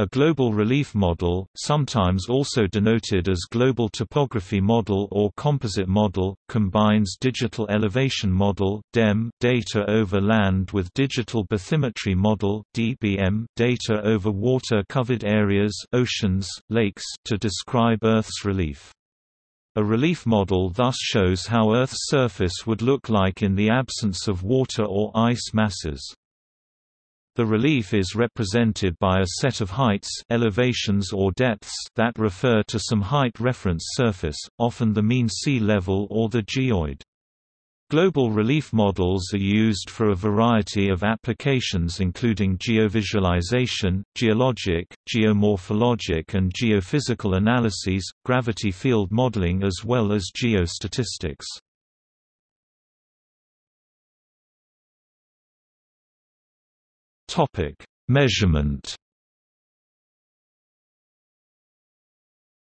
A global relief model, sometimes also denoted as global topography model or composite model, combines digital elevation model (DEM) data over land with digital bathymetry model (DBM) data over water-covered areas, oceans, lakes to describe Earth's relief. A relief model thus shows how Earth's surface would look like in the absence of water or ice masses. The relief is represented by a set of heights elevations or depths that refer to some height reference surface, often the mean sea level or the geoid. Global relief models are used for a variety of applications including geovisualization, geologic, geomorphologic and geophysical analyses, gravity field modeling as well as geostatistics. Topic: Measurement.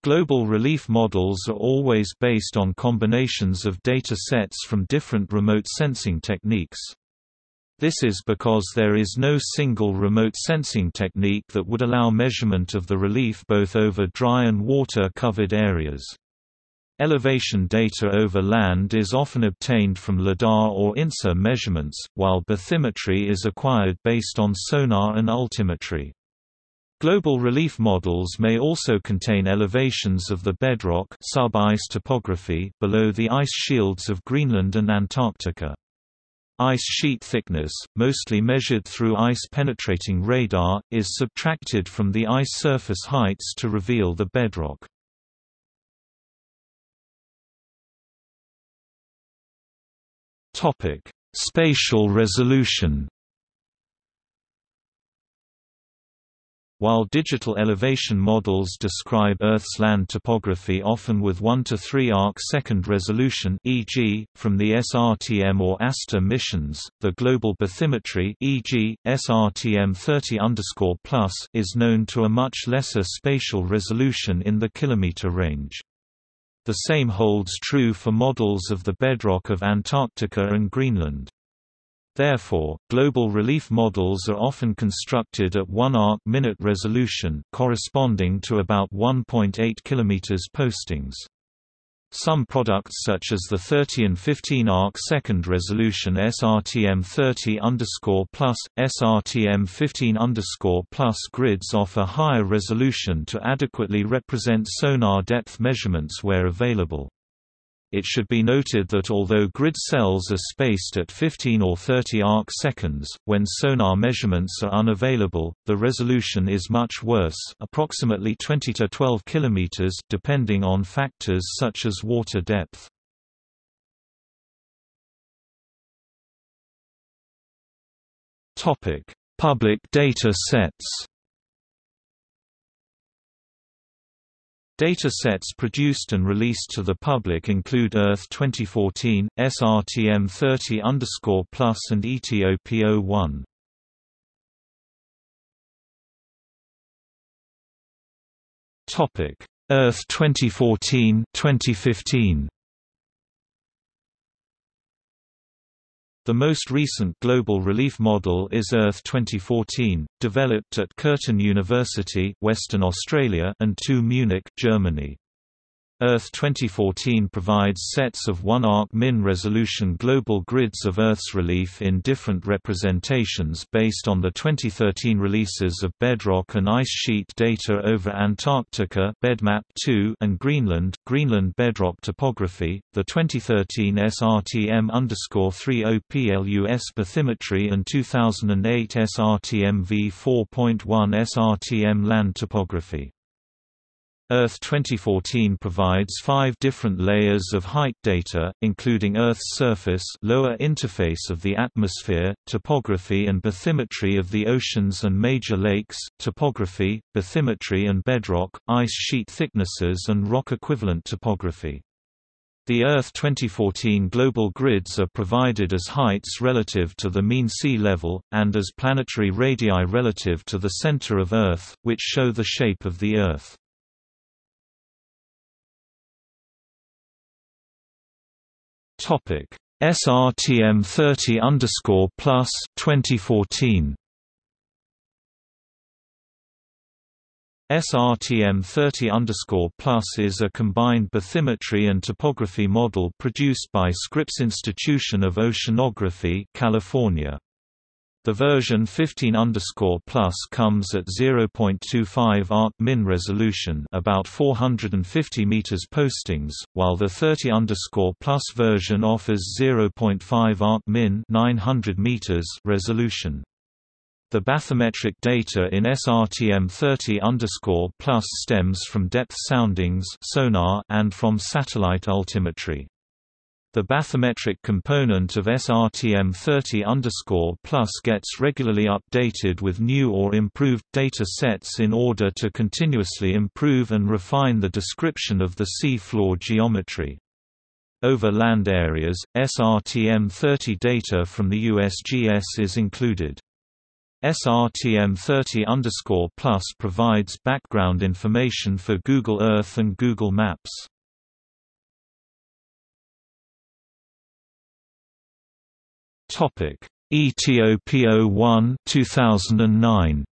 Global relief models are always based on combinations of data sets from different remote sensing techniques. This is because there is no single remote sensing technique that would allow measurement of the relief both over dry and water-covered areas. Elevation data over land is often obtained from LIDAR or InSAR measurements, while bathymetry is acquired based on sonar and altimetry. Global relief models may also contain elevations of the bedrock sub-ice topography below the ice shields of Greenland and Antarctica. Ice sheet thickness, mostly measured through ice-penetrating radar, is subtracted from the ice surface heights to reveal the bedrock. Topic: Spatial resolution. While digital elevation models describe Earth's land topography often with 1 to 3 arc-second resolution e.g., from the SRTM or ASTER missions, the global bathymetry e.g., SRTM 30 is known to a much lesser spatial resolution in the kilometer range. The same holds true for models of the bedrock of Antarctica and Greenland. Therefore, global relief models are often constructed at 1 arc-minute resolution corresponding to about 1.8 km postings. Some products such as the 30 and 15 arc second resolution SRTM 30 plus, SRTM 15 plus grids offer higher resolution to adequately represent sonar depth measurements where available. It should be noted that although grid cells are spaced at 15 or 30 arc seconds, when sonar measurements are unavailable, the resolution is much worse approximately 20 to 12 km depending on factors such as water depth. Topic: Public data sets Data sets produced and released to the public include Earth 2014, SRTM 30 plus and ETOPO 1. Topic: Earth 2014, 2015. The most recent global relief model is Earth 2014, developed at Curtin University, Western Australia, and TU Munich, Germany. Earth 2014 provides sets of 1 arc min resolution global grids of Earth's relief in different representations based on the 2013 releases of bedrock and ice sheet data over Antarctica BedMap 2 and Greenland Greenland bedrock topography, the 2013 SRTM 30 bathymetry and 2008 SRTM V4.1 SRTM land topography. Earth 2014 provides five different layers of height data, including Earth's surface lower interface of the atmosphere, topography and bathymetry of the oceans and major lakes, topography, bathymetry and bedrock, ice sheet thicknesses and rock-equivalent topography. The Earth 2014 global grids are provided as heights relative to the mean sea level, and as planetary radii relative to the center of Earth, which show the shape of the Earth. Topic SRTM 30 underscore plus 2014 SRTM 30 Plus is a combined bathymetry and topography model produced by Scripps Institution of Oceanography, California. The version 15 plus comes at 0.25 arc min resolution, about 450 meters postings, while the 30 plus version offers 0.5 arc min 900 meters resolution. The bathymetric data in SRTM 30 plus stems from depth soundings sonar and from satellite altimetry. The bathymetric component of SRTM 30 plus gets regularly updated with new or improved data sets in order to continuously improve and refine the description of the sea floor geometry. Over land areas, SRTM 30 data from the USGS is included. SRTM30 plus provides background information for Google Earth and Google Maps. Topic: ETOPO 1 2009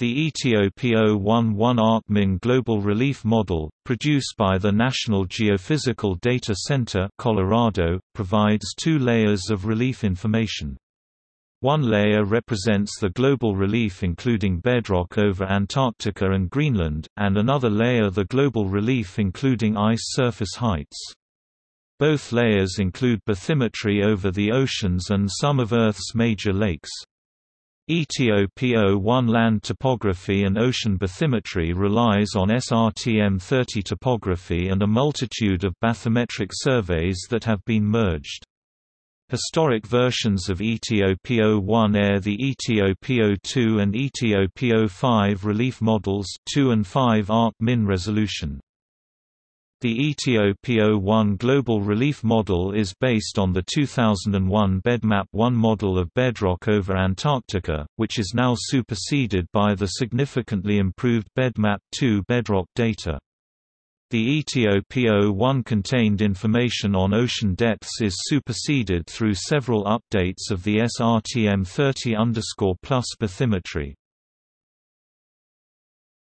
The ETOPO1 1 ArcMin Global Relief Model, produced by the National Geophysical Data Center Colorado, provides two layers of relief information. One layer represents the global relief including bedrock over Antarctica and Greenland, and another layer the global relief including ice surface heights. Both layers include bathymetry over the oceans and some of Earth's major lakes. ETOPO-1 land topography and ocean bathymetry relies on SRTM-30 topography and a multitude of bathymetric surveys that have been merged. Historic versions of ETOPO-1 air the ETOPO-2 and ETOPO-5 relief models 2 and 5 arc min resolution. The ETOPO-1 Global Relief Model is based on the 2001 BedMap-1 model of bedrock over Antarctica, which is now superseded by the significantly improved BedMap-2 bedrock data. The ETOPO-1 contained information on ocean depths is superseded through several updates of the SRTM 30 bathymetry.